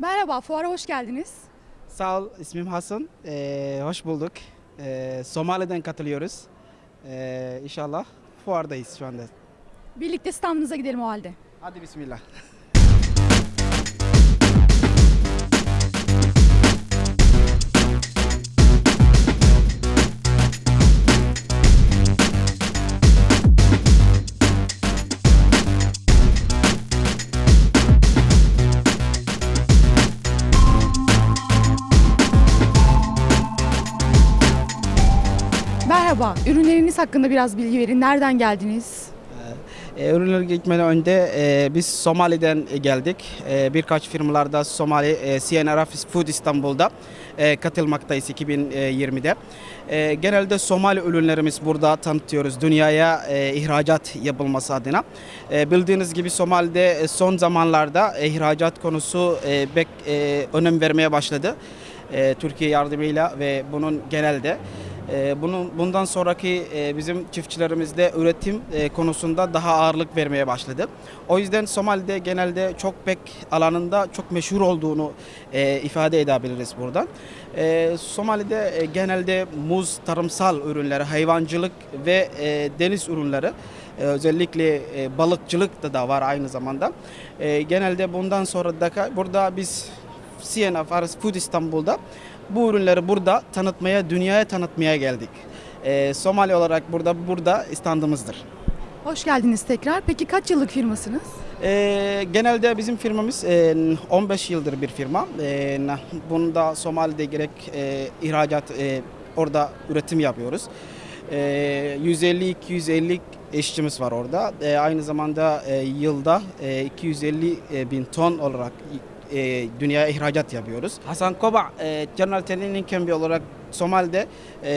Merhaba, fuara hoş geldiniz. Sağ ol, ismim Hasan. Ee, hoş bulduk. Ee, Somali'den katılıyoruz. Ee, inşallah fuardayız şu anda. Birlikte standınıza gidelim o halde. Hadi bismillah. Merhaba, ürünleriniz hakkında biraz bilgi verin. Nereden geldiniz? Ee, ürünler gitmeden önce e, biz Somali'den geldik. E, birkaç firmalarda Somali, e, CNRF Food İstanbul'da e, katılmaktayız 2020'de. E, genelde Somali ürünlerimiz burada tanıtıyoruz dünyaya e, ihracat yapılması adına. E, bildiğiniz gibi Somali'de e, son zamanlarda e, ihracat konusu e, bek, e, önem vermeye başladı. E, Türkiye yardımıyla ve bunun genelde. Ee, Bunun bundan sonraki e, bizim çiftçilerimizde üretim e, konusunda daha ağırlık vermeye başladı. O yüzden Somali'de genelde çok pek alanında çok meşhur olduğunu e, ifade edebiliriz buradan. Somali'de genelde muz, tarımsal ürünleri, hayvancılık ve deniz ürünleri özellikle balıkçılık da, da var aynı zamanda. Genelde bundan sonra da burada biz CNF Aras Food İstanbul'da bu ürünleri burada tanıtmaya, dünyaya tanıtmaya geldik. Ee, Somali olarak burada burada standımızdır. Hoş geldiniz tekrar. Peki kaç yıllık firmasınız? Ee, genelde bizim firmamız e, 15 yıldır bir firma. E, bunda Somali'de gerek e, ihracat, e, orada üretim yapıyoruz. E, 150-250 işçimiz var orada. E, aynı zamanda e, yılda e, 250 bin ton olarak e, dünyaya ihracat yapıyoruz. Hasan Koba, e, General Training Campi olarak Somali'de e,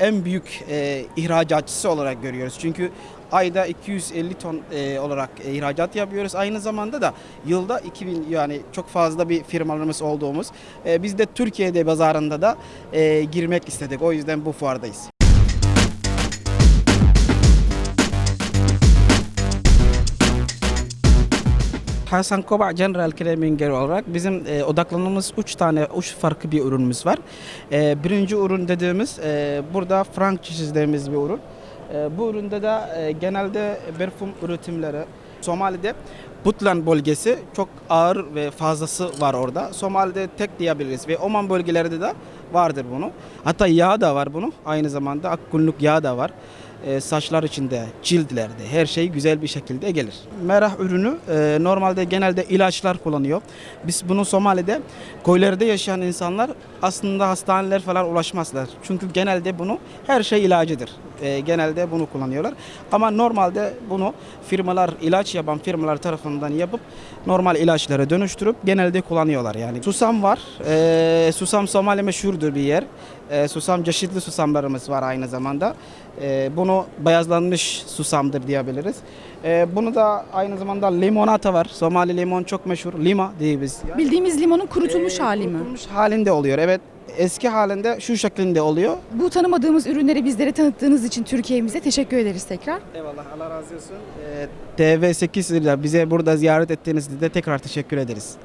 en büyük e, ihracatçısı olarak görüyoruz. Çünkü ayda 250 ton e, olarak e, ihracat yapıyoruz. Aynı zamanda da yılda 2000 yani çok fazla bir firmalarımız olduğumuz. E, biz de Türkiye'de pazarında da e, girmek istedik. O yüzden bu fuardayız. Hasan Koba General Claiming olarak bizim e, odaklanmamız 3 tane, 3 farklı bir ürünümüz var. E, birinci ürün dediğimiz e, burada franchise dediğimiz bir ürün. E, bu üründe de e, genelde parfüm üretimleri Somali'de Puntland bölgesi çok ağır ve fazlası var orada. Somali'de tek diyebiliriz ve Oman bölgelerinde de vardır bunu. Hatta yağ da var bunu. Aynı zamanda akkunluk yağ da var. E, saçlar içinde, cildlerde her şey güzel bir şekilde gelir. Merah ürünü e, normalde genelde ilaçlar kullanıyor. Biz bunu Somali'de koylarda yaşayan insanlar aslında hastaneler falan ulaşmazlar. Çünkü genelde bunu her şey ilacıdır. E, genelde bunu kullanıyorlar. Ama normalde bunu firmalar, ilaç yapan firmalar tarafından yapıp normal ilaçlara dönüştürüp genelde kullanıyorlar. Yani susam var. E, susam Somali meşhurdur bir yer. E, susam çeşitli susamlarımız var aynı zamanda. E, bunu beyazlanmış susamdır diyebiliriz. E, bunu da aynı zamanda limonata var. Somali limon çok meşhur. Lima diye biz. Bildiğimiz limonun kurutulmuş E, hali mi? Kurutulmuş halinde oluyor. Evet. Eski halinde şu şeklinde oluyor. Bu tanımadığımız ürünleri bizlere tanıttığınız için Türkiye'mize teşekkür ederiz tekrar. Eyvallah Allah razı olsun. Ee, TV8 ile bize burada ziyaret ettiğinizde de tekrar teşekkür ederiz.